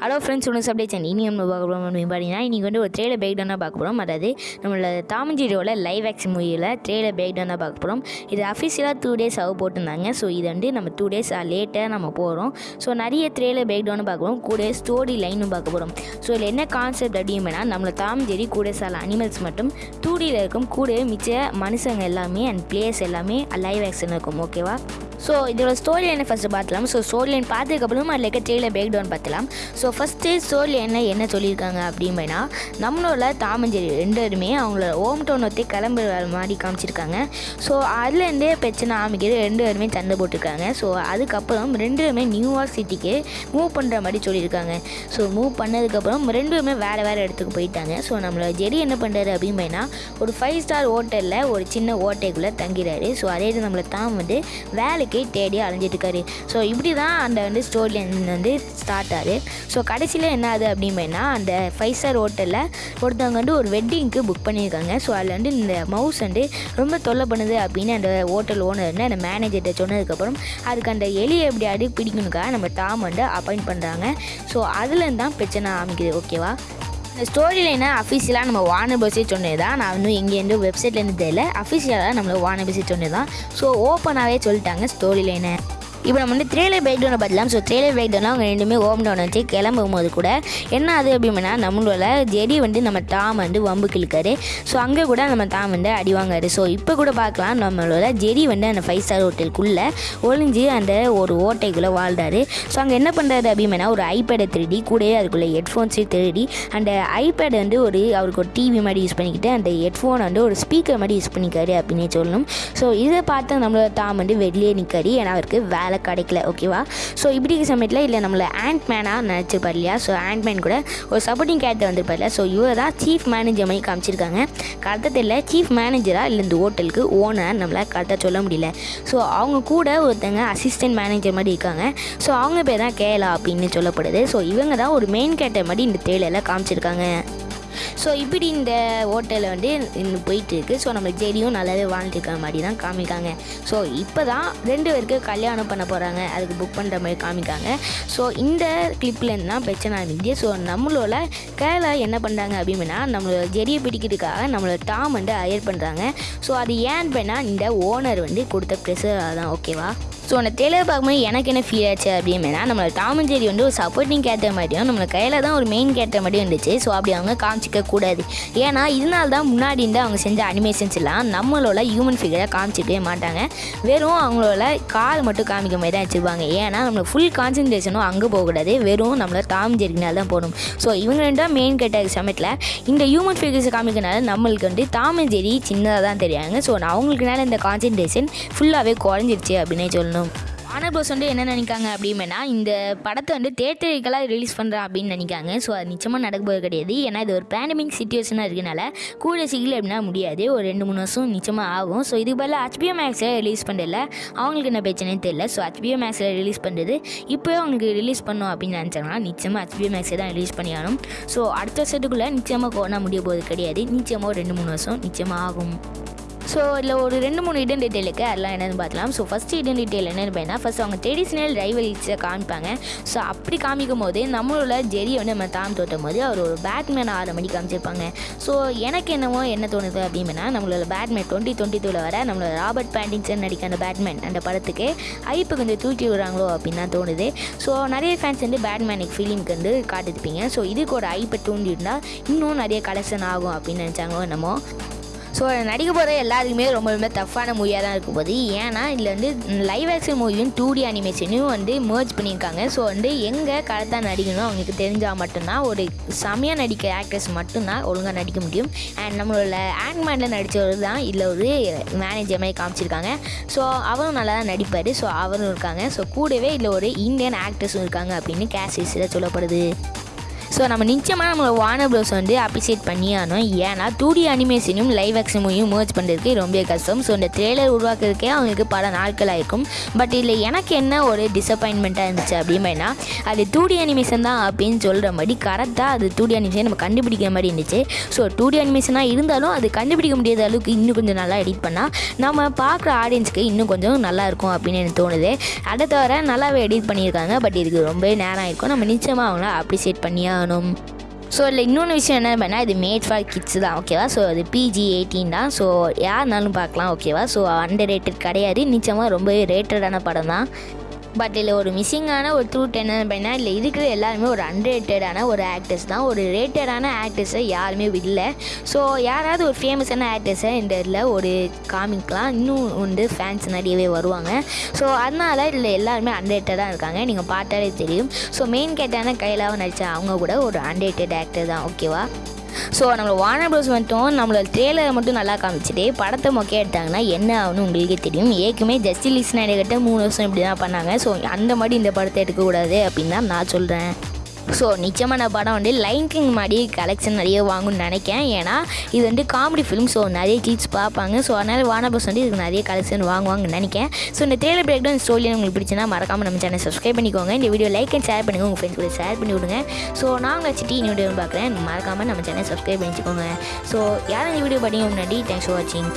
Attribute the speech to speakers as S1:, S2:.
S1: Hello friends ஒன்று update channel இனி நம்ம பார்க்க போகிறோம் அப்படின்னு பார்த்தீங்கன்னா இன்றைக்கி வந்து ஒரு ட்ரெயிலர் பேக் டவுனாக பார்க்க போகிறோம் அதாவது நம்மளோட தாமஞ்சியோட லைவ் ஆக்ஷன் மூவியில் ட்ரெயிலர் பேக் டவுனாக பார்க்க போகிறோம் இது அஃபிஷியலாக டூ டேஸ் ஆக போட்டிருந்தாங்க. ஸோ இது வந்து நம்ம டூ டேஸ் லேட்டாக நம்ம போகிறோம் ஸோ நிறைய ட்ரெயிலர் பேக் டவுனாக பார்க்க போகிறோம் கூட ஸ்டோரி லைனும் பார்க்க போகிறோம் ஸோ இதில் என்ன கான்செப்ட் அப்படின்னா நம்மளோட தாமஞ்சேரி கூட சில அனிமல்ஸ் மட்டும் டூடியில் இருக்கும். கூட மிச்ச மனுஷங்க எல்லாமே அண்ட் பிளேயர்ஸ் எல்லாமே லைவ் ஆக்ஷன் இருக்கும். ஓகேவா ஸோ இதோட ஸ்டோரி லைனை ஃபஸ்ட்டு பார்த்துலாம். ஸோ ஸ்டோரி லைன் பார்த்ததுக்கப்புறம் அதில் இருக்க ட்ரெயிலர் பிரேக் டவுன் பார்த்துலாம். ஸோ ஃபஸ்ட்டு ஸ்டோரி லைனில் என்ன சொல்லியிருக்காங்க அப்படின்னா நம்மளோட தாமஞ்சேரி ரெண்டு பேருமே அவங்களோட ஹோம் டவுன் ஒத்தி கிளம்புற மாதிரி காமிச்சிருக்காங்க. ஸோ அதுலேருந்தே பிரச்சனை ஆமிக்கிறது ரெண்டு பேருமே சண்டை போட்டிருக்காங்க. ஸோ அதுக்கப்புறம் ரெண்டு பேருமே நியூயார்க் சிட்டிக்கு மூவ் பண்ணுற மாதிரி சொல்லியிருக்காங்க. ஸோ மூவ் பண்ணதுக்கப்புறம் ரெண்டு பேருமே வேறு வேறு இடத்துக்கு போயிட்டாங்க. ஸோ நம்மளோட ஜெரி என்ன பண்ணுறாரு அப்படின்னா ஒரு ஃபைவ் ஸ்டார் ஹோட்டலில் ஒரு சின்ன ஓட்டைக்குள்ளே தங்கிறாரு. ஸோ அதே இது நம்மளை தான் வந்து வேலை வேலைக்கு தேடி அலைஞ்சிட்டு இருக்காரு ஸோ இப்படி தான் அந்த வந்து ஸ்டோரி லைன் வந்து ஸ்டார்ட் ஆகுது. ஸோ கடைசியில் என்ன ஆகுது அப்படின்னா அந்த ஃபைவ் ஸ்டார் ஹோட்டலில் ஒருத்தவங்க வந்து ஒரு வெட்டிங்க்கு புக் பண்ணியிருக்காங்க. ஸோ அதில் வந்து இந்த மவுஸ் வந்து ரொம்ப தொல்லை பண்ணுது அப்படின்னு அந்த ஹோட்டல் ஓனர் வந்து அந்த மேனேஜர்கிட்ட சொன்னதுக்கப்புறம் அதுக்கு அந்த எலியை எப்படியாவது பிடிக்கணுக்காக நம்ம டாம் வந்து அப்பாயிண்ட் பண்ணுறாங்க ஸோ அதுலேருந்து தான் பிரச்சனை ஆரம்பிக்குது ஓகேவா இந்த ஸ்டோரி லைனை அஃபீஷியலாக நம்ம வானர் பஸ்ஸே சொன்னது தான் நான் இன்னும் எங்கேருந்து வெப்சைட்லேருந்து தெரியல. அஃபீஷியலாக நம்மளை வார்னர் சொன்னது தான் ஸோ ஓப்பனாகவே சொல்லிட்டாங்க ஸ்டோரி லைனை இப்போ நம்ம வந்து ட்ரெயிலர் பிரேக் டவுனை பார்க்கலாம் ஸோ ட்ரெயிலர் பிரேக் டவுனில் அவங்க ரெண்டுமே ஓம் டவுன் வச்சு கிளம்பும் போது கூட என்ன ஆகுது அப்படின்னா நம்மளோட ஜெடி வந்து நம்ம டாம் வந்து வம்பு கிழக்காரு. ஸோ அங்கே கூட நம்ம டாம் வந்து அடிவாங்காரு ஸோ இப்போ கூட பார்க்கலாம். நம்மளோட ஜெடி வந்து அந்த ஃபைவ் ஸ்டார் ஹோட்டலுக்குள்ளே ஒளிஞ்சு அந்த ஒரு ஓட்டைக்குள்ளே வாழ்ந்தாரு ஸோ அங்கே என்ன பண்ணுறாரு அப்படின்னா ஒரு ஐபேடை திருடி கூடவே அதுக்குள்ளே ஹெட்ஃபோன்ஸையும் திருடி அந்த ஐபேட் வந்து ஒரு அவருக்கு ஒரு டிவி மாதிரி யூஸ் பண்ணிக்கிட்டு அந்த ஹெட்ஃபோனை வந்து ஒரு ஸ்பீக்கர் மாதிரி யூஸ் பண்ணிக்காரு அப்படின்னு சொல்லணும். ஸோ இதை பார்த்து நம்மளோட டாம் வந்து வெளியே நிற்காரு ஏன்னா அவருக்கு வேலை கிடைக்கல ஓகேவா ஸோ இப்படி இருக்க சமயத்தில் இல்லை நம்மளை ஆண்ட் மேனாக நினச்சிருப்பார் இல்லையா? ஸோ ஆண்ட் மேன் கூட ஒரு சப்போர்ட்டிங் கேரக்டர் வந்திருப்பார்ல ஸோ இவர் தான் சீஃப் மேனேஜர் மாதிரி காமிச்சிருக்காங்க. கரெக்டாக தெரியல சீஃப் மேனேஜராக இல்லை இந்த ஹோட்டலுக்கு ஓனர் நம்மளால் கரெக்டாக சொல்ல முடியல. ஸோ அவங்க கூட ஒருத்தங்க அசிஸ்டன்ட் மேனேஜர் மாதிரி இருக்காங்க. ஸோ அவங்க பேர் தான் கேலா அப்படின்னு சொல்லப்படுது. ஸோ இவங்க தான் ஒரு மெயின் கேரக்டர் மாதிரி இந்த தேயிலில் காமிச்சிருக்காங்க. ஸோ இப்படி இந்த ஹோட்டலில் வந்து இன்னும் போயிட்டுருக்கு. ஸோ நம்ம ஜெடியும் நல்லாவே வாழ்ந்துருக்க மாதிரி தான் காமிக்காங்க. ஸோ இப்போ தான் ரெண்டு பேருக்கு கல்யாணம் பண்ண போகிறாங்க அதுக்கு புக் பண்ணுற மாதிரி காமிக்காங்க. ஸோ இந்த கிளிப்லேருந்து தான் பிரச்சனை ஆரம்பிக்குது. ஸோ நம்மளோட கேரளா என்ன பண்ணுறாங்க அப்படின்னா நம்மளோட ஜெடியை பிடிக்கிறதுக்காக நம்மளோட டாம் வந்து அயர் பண்ணுறாங்க ஸோ அது ஏன் பண்ணால் இந்த ஓனர் வந்து கொடுத்த ப்ரெஷர் தான். ஓகேவா ஸோ அந்த டெய்லர் பார்க்கும்போது எனக்கு என்ன ஃபீல் ஆச்சு அப்படின்னா நம்மளோட டாமன் ஜெரி வந்து ஒரு சப்போர்ட்டிங் கேரக்டர் மாதிரியும் நம்மளை கையில் தான் ஒரு மெயின் கேரக்டர் மாதிரியும் இருந்துச்சு. ஸோ அப்படி அவங்க காமிச்சிக்க கூடாது. ஏன்னா இதனால தான் முன்னாடி இருந்து அவங்க செஞ்ச அனிமேஷன்ஸ் எல்லாம் நம்மளோட ஹியூமன் ஃபிகரை காமிச்சிக்கவே மாட்டாங்க. வெறும் அவங்களோட கால் மட்டும் காமிக்க மாதிரி தான் வச்சுருப்பாங்க. ஏன்னா நம்மளுக்கு ஃபுல் கான்சன்ட்ரேஷனும் அங்கே போகக்கூடாது வெறும் நம்மளை டாம் ஜெரினால தான் போகணும் ஸோ இவங்க ரெண்டும் மெயின் கேட்ட சமயத்தில் இந்த ஹியூமன் ஃபிகர்ஸை காமிக்கனால நம்மளுக்கு வந்து டாமன் ஜெரி சின்னதாக தான் தெரியாங்க ஸோ அவங்களுக்குனால இந்த கான்சன்ட்ரேஷன் ஃபுல்லாகவே குறைஞ்சிருச்சு அப்படின்னே சொல்லணும். வானர் ப்ரோஸ் வந்து என்ன நினைக்காங்க அப்படின்னா இந்த படத்தை வந்து தேட்டரிக்கலாக ரிலீஸ் பண்ணுறேன் அப்படின்னு நினைக்காங்க. ஸோ அது நிச்சயமாக நடக்க போகிறது கிடையாது. ஏன்னா இது ஒரு பேண்டமிக் சுச்சுவேஷனாக இருக்கனால கூட சீக்கிரம் எப்படின்னா முடியாது. ஒரு ரெண்டு மூணு வருஷம் நிச்சயமாக ஆகும். ஸோ இது பதில் ஹச்பிஓ மேக்ஸில் ரிலீஸ் பண்ணல அவங்களுக்கு என்ன பிரச்சனையும் தெரியல. ஸோ ஹச்பிஓ மேக்ஸில் ரிலீஸ் பண்ணுறது இப்போவே அவங்களுக்கு ரிலீஸ் பண்ணும் அப்படின்னு நினச்சாங்கன்னா நிச்சயமாக ஹச்பிஓ மேக்ஸை தான் ரிலீஸ் பண்ணி ஸோ அடுத்த வருஷத்துக்குள்ளே நிச்சயமாக கோனா முடிய போது கிடையாது. நிச்சயமாக ஒரு ரெண்டு மூணு வருஷம் நிச்சயமாக ஆகும். ஸோ இதில் ஒரு ரெண்டு மூணு இடன் டீட்டெயில் இருக்குது அதெல்லாம் என்னென்னு பார்க்கலாம். ஸோ ஃபஸ்ட்டு இடன் டீட்டெயில் என்னென்னு பார்த்தீங்கன்னா ஃபஸ்ட் அவங்க ட்ரெடிஷ்னல் ரைவல்ஸை காமிப்பாங்க. ஸோ அப்படி காமிக்கும் போது நம்மளோட ஜெரியை வந்து நம்ம தாம் தோட்டும் போது அவர் ஒரு பேட்மேன் ஆறு மணி காமிச்சிருப்பாங்க. ஸோ எனக்கு என்னவோ என்ன தோணுது அப்படின்னா நம்மளோட பேட்மேன் டுவெண்ட்டி டுவெண்ட்டி டூவில் வர நம்மளோட ராபர்ட் பேண்டிங்சன் நடிக்க அந்த பேட்மேன் அந்த படத்துக்கு ஐப்பு கொஞ்சம் தூக்கி விடுறாங்களோ அப்படின்னு தான் தோணுது. ஸோ நிறைய ஃபேன்ஸ் வந்து பேட்மேனுக்கு ஃபீலிங்க்கு வந்து காட்டிருப்பீங்க ஸோ இதுக்கு ஒரு ஐப்பை தூண்டி இருந்தால் இன்னும் நிறைய கலெக்ஷன் ஆகும் அப்படின்னு நினச்சாங்களோ என்னமோ. ஸோ நடிக்க போகிற எல்லாத்துக்குமே ரொம்ப ரொம்ப டஃப்பான மூவியாக தான் இருக்கும் போது ஏன்னா இதில் வந்து லைவ் ஆக்ஷன் மூவியும் டூ டி அனிமேஷனையும் வந்து மேர்ஜ் பண்ணியிருக்காங்க. ஸோ வந்து எங்கே கரெக்டாக நடிக்கணும் அவங்களுக்கு தெரிஞ்சால் மட்டும்தான் ஒரு செமையாக நடிக்க ஆக்டர்ஸ் மட்டும்தான் ஒழுங்காக நடிக்க முடியும். அண்ட் நம்மளோட ஆண்ட்மேனில் நடித்தவர் தான் இதில் ஒரு மேனேஜர் மாதிரி காமிச்சிருக்காங்க. ஸோ அவரும் நல்லா தான் நடிப்பார். ஸோ அவரும் இருக்காங்க. ஸோ கூடவே இதில் ஒரு இந்தியன் ஆக்டர்ஸும் இருக்காங்க அப்படின்னு கேசிஸில் சொல்லப்படுது. ஸோ நம்ம நிச்சயமாக நம்ம வார்னர் ப்ரோஸ் வந்து அப்ரிசியேட் பண்ணி ஆனோம் ஏன்னா டூ டி அனிமேஷனையும் லைவ் ஆக்ஷன் மூவியும் பண்ணுறதுக்கு ரொம்ப கஷ்டம். ஸோ இந்த ட்ரெய்லர் உருவாக்குறதுக்கே அவங்களுக்கு பல நாட்கள் ஆயிருக்கும். பட் இதில் எனக்கு என்ன ஒரு டிசப்பாயின்மெண்ட்டாக இருந்துச்சு அப்படின்னா அது டூ டி அனிமேஷன் தான் அப்படின்னு சொல்கிற மாதிரி கரெக்டாக அது டூ டி அனிமேஷன் நம்ம கண்டுபிடிக்கிற மாதிரி இருந்துச்சு. ஸோ டூ டி அனிமேஷனாக இருந்தாலும் அது கண்டுபிடிக்க முடியாத அளவுக்கு இன்னும் கொஞ்சம் நல்லா எடிட் பண்ணால் நம்ம பார்க்குற ஆடியன்ஸுக்கு இன்னும் கொஞ்சம் நல்லா இருக்கும் அப்படின்னு எனக்கு தோணுது. அதை தவிர நல்லாவே எடிட் பண்ணியிருக்காங்க. பட் இதுக்கு ரொம்ப நேரம் ஆயிருக்கும். நம்ம நிச்சயமாக அவங்கள அப்ரிசியேட் பண்ணியாக காணும் ஸோ இல்லை இன்னொன்று விஷயம் என்ன பண்ணால் இது மேட் ஃபார் கிட்ஸ் தான் ஓகேவா ஸோ அது பிஜி எயிட்டீன் தான். ஸோ யாருனாலும் பார்க்கலாம் ஓகேவா ஸோ அண்டர் ரேட்டட் கிடையாது. நிச்சயமாக ரொம்பவே ரேட்டடான படம் தான். பட் இதில் ஒரு மிஸ்ஸிங்கான ஒரு த்ரூட் என்ன அப்படின்னா இல்லை இருக்கிற எல்லாருமே ஒரு அன்ரேட்டடான ஒரு ஆக்டர்ஸ் தான். ஒரு ரேட்டடான ஆக்டர்ஸை யாருமே இல்லை ஸோ யாராவது ஒரு ஃபேமஸான ஆக்டர்ஸை இந்த இதில் ஒரு காமிக்கலாம். இன்னும் வந்து ஃபேன்ஸ் நிறையவே வருவாங்க. ஸோ அதனால இதில் எல்லாருமே அன்ரேட்டடாக இருக்காங்க. நீங்கள் பார்த்தாலே தெரியும். ஸோ மெயின் கேட்டான கையிலாவும் நடித்த அவங்க கூட ஒரு அன்ரேட்டட் ஆக்டர் தான். ஓகேவா ஸோ நம்மளோட வார்னர் ப்ரோஸ் மட்டும் நம்மளோட ட்ரெய்லரை மட்டும் நல்லா காமிச்சிட்டு படத்தை மொக்கே எடுத்தாங்கன்னா என்ன ஆகும்னு உங்களுக்கே தெரியும். ஏற்கனவே ஜஸ்டிஸ் கிட்ட மூணு வருஷம் இப்படி தான் பண்ணாங்க. ஸோ அந்த மாதிரி இந்த படத்தை எடுக்கக்கூடாது அப்படின்னு தான் நான் சொல்கிறேன் ஸோ நிச்சயமாக நான் படம் வந்து லைன் கிங் மாதிரி கலெக்ஷன் நிறைய வாங்கும்னு நினைக்கேன் ஏன்னா இது வந்து காமெடி ஃபிலிம் ஸோ நிறைய கிட்ஸ் பார்ப்பாங்க. ஸோ அதனால் வானபஸ் வந்து இதுக்கு நிறைய கலெக்ஷன் வாங்குவாங்கன்னு நினைக்கிறேன். ஸோ இந்த ட்ரெய்லர் பிரேக் டவுன் ஸ்டோரி உங்களுக்கு பிடிச்சினா மறக்காமல் நம்ம சேனல் சப்ஸ்கிரைப் பண்ணிக்கோங்க. இந்த வீடியோ லைக் அண்ட் ஷேர் பண்ணுங்கள் உங்கள் ஃப்ரெண்ட்ஸ் கூட ஷேர் பண்ணி விடுங்க. ஸோ நாங்கள் வச்சு டீ வீடியோ பார்க்குறேன். மறக்காமல் நம்ம சேனல் சப்ஸ்கிரைப் பண்ணிக்கோங்க ஸோ யாரும் இந்த வீடியோ பார்த்தீங்க முன்னாடி தேங்க்ஸ் ஃபார் வாட்சிங்